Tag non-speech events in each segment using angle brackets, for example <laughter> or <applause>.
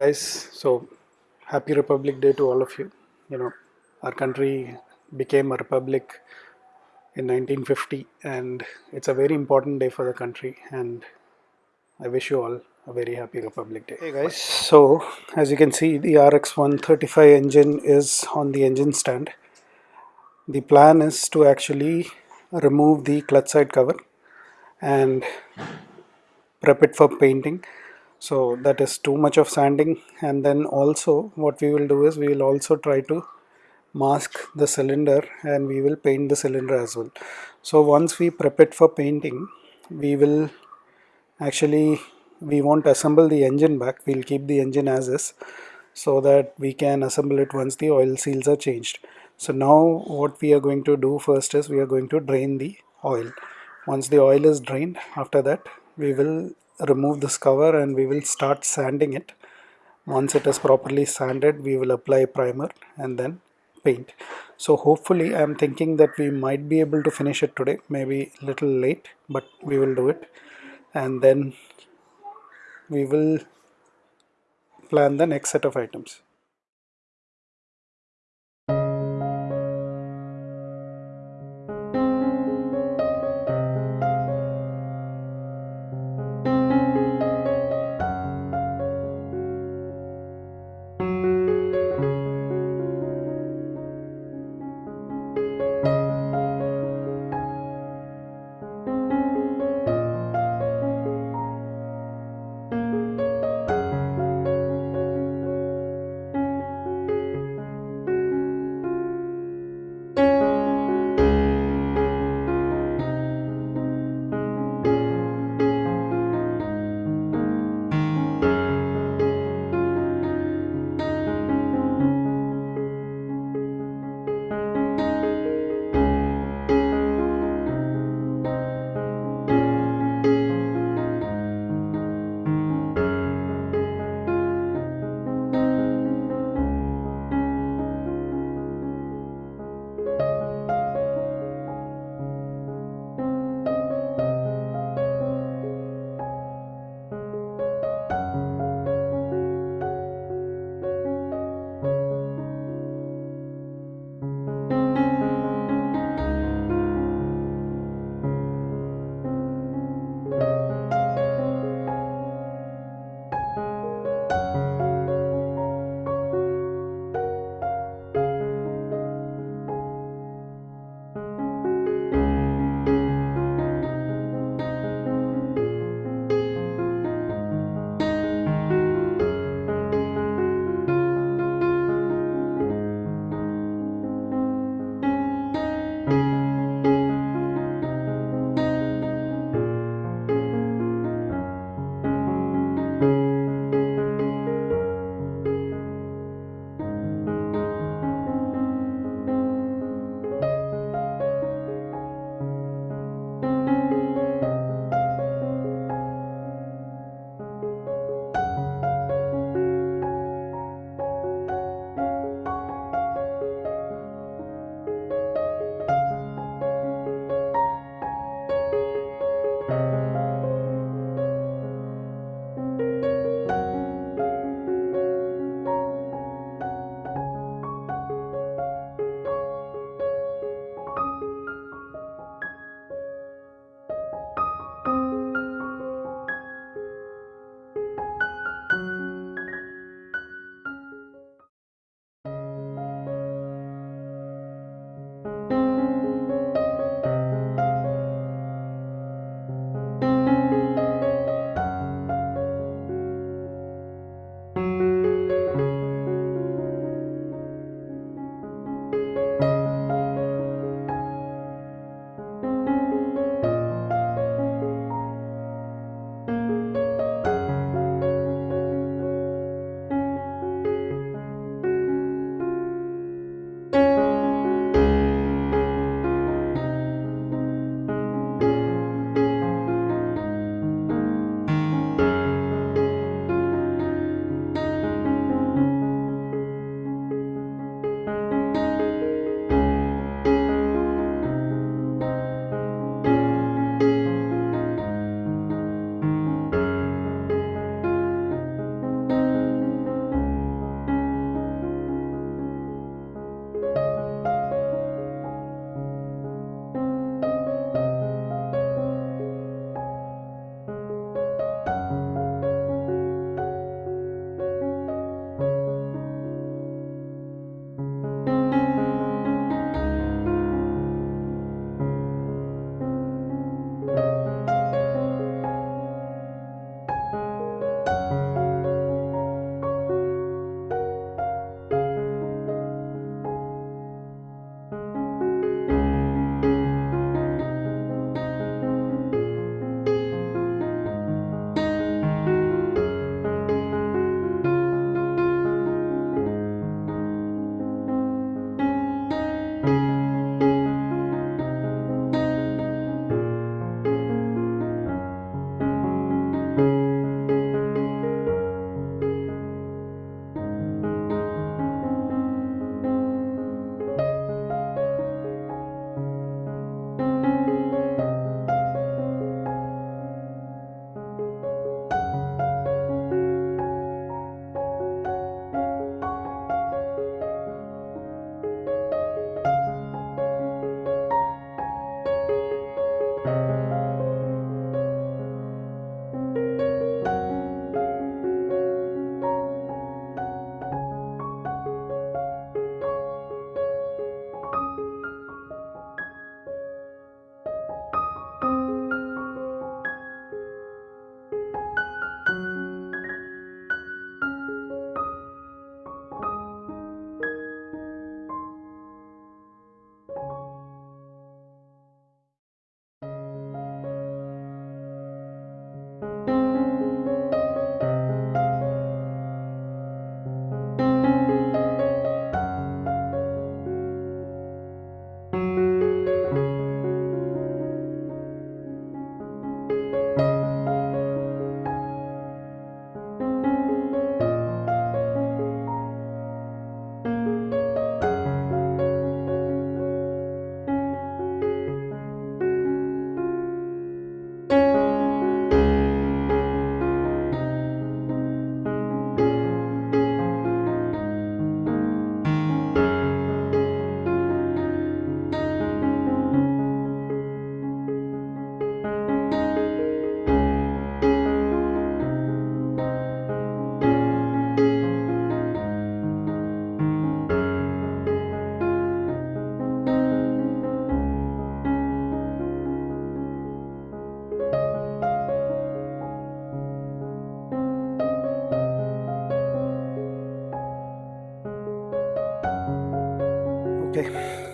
guys so happy republic day to all of you. You know our country became a republic in 1950 and it's a very important day for the country and i wish you all a very happy republic day. Hey guys. So as you can see the rx 135 engine is on the engine stand. The plan is to actually remove the clutch side cover and prep it for painting so that is too much of sanding. And then also what we will do is we will also try to mask the cylinder and we will paint the cylinder as well. So once we prep it for painting we will actually we won't assemble the engine back. We'll keep the engine as is so that we can assemble it once the oil seals are changed. So now what we are going to do first is we are going to drain the oil. Once the oil is drained after that we will remove this cover and we will start sanding it. Once it is properly sanded we will apply primer and then paint. So hopefully i'm thinking that we might be able to finish it today maybe a little late but we will do it. And then we will plan the next set of items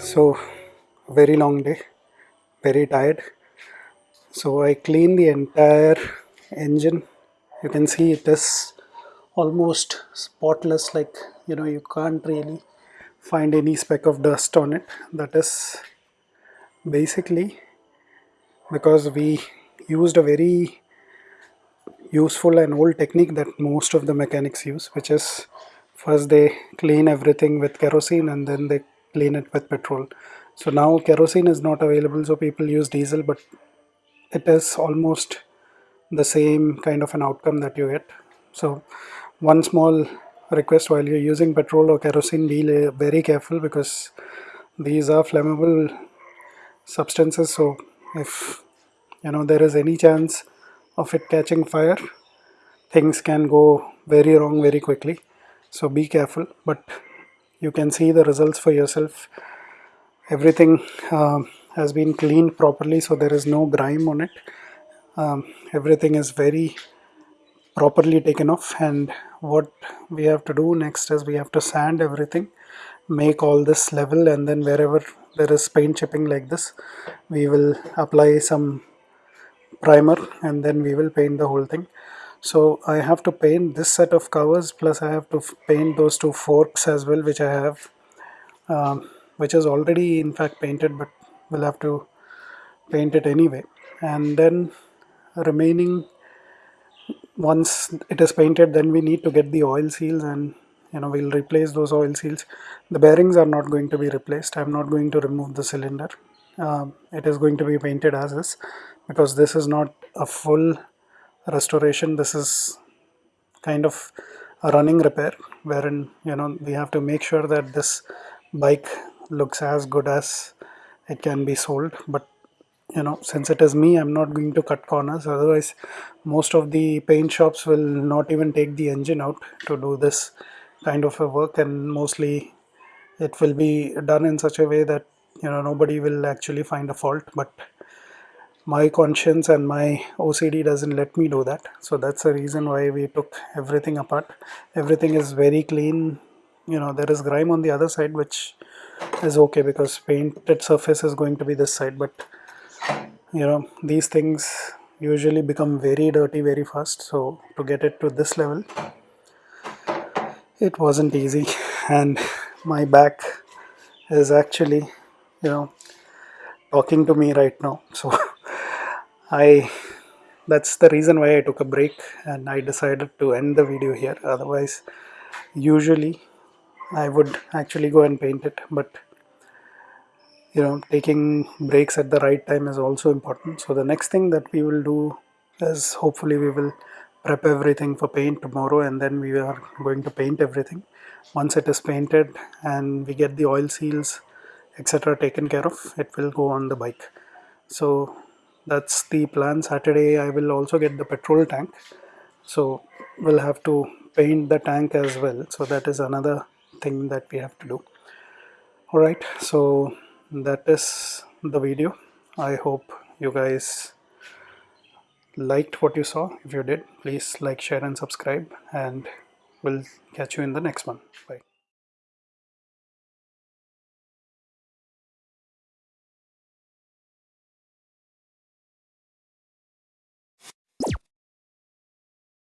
so very long day very tired. So I clean the entire engine. You can see it is almost spotless like you know you can't really find any speck of dust on it. That is basically because we used a very useful and old technique that most of the mechanics use which is first they clean everything with kerosene and then they clean it with petrol. So now kerosene is not available so people use diesel but it is almost the same kind of an outcome that you get. So one small request while you're using petrol or kerosene be very careful because these are flammable substances. So if you know there is any chance of it catching fire things can go very wrong very quickly. So be careful but you can see the results for yourself. Everything uh, has been cleaned properly so there is no grime on it. Um, everything is very properly taken off and what we have to do next is we have to sand everything make all this level and then wherever there is paint chipping like this we will apply some primer and then we will paint the whole thing so I have to paint this set of covers plus I have to paint those two forks as well which I have um, which is already in fact painted but we'll have to paint it anyway. And then remaining once it is painted then we need to get the oil seals and you know we'll replace those oil seals. The bearings are not going to be replaced. I'm not going to remove the cylinder. Um, it is going to be painted as is because this is not a full restoration this is kind of a running repair wherein you know we have to make sure that this bike looks as good as it can be sold. But you know since it is me i'm not going to cut corners. Otherwise most of the paint shops will not even take the engine out to do this kind of a work. And mostly it will be done in such a way that you know nobody will actually find a fault. But my conscience and my OCD doesn't let me do that. So that's the reason why we took everything apart. Everything is very clean. You know there is grime on the other side which is okay because painted surface is going to be this side. But you know these things usually become very dirty very fast. So to get it to this level it wasn't easy. <laughs> And my back is actually you know talking to me right now. So <laughs> I that's the reason why I took a break and I decided to end the video here. Otherwise usually I would actually go and paint it but you know taking breaks at the right time is also important. So the next thing that we will do is hopefully we will prep everything for paint tomorrow and then we are going to paint everything. Once it is painted and we get the oil seals etc taken care of it will go on the bike. So that's the plan. Saturday i will also get the petrol tank. So we'll have to paint the tank as well. So that is another thing that we have to do. All right so that is the video. I hope you guys liked what you saw. If you did please like share and subscribe. And we'll catch you in the next one. Bye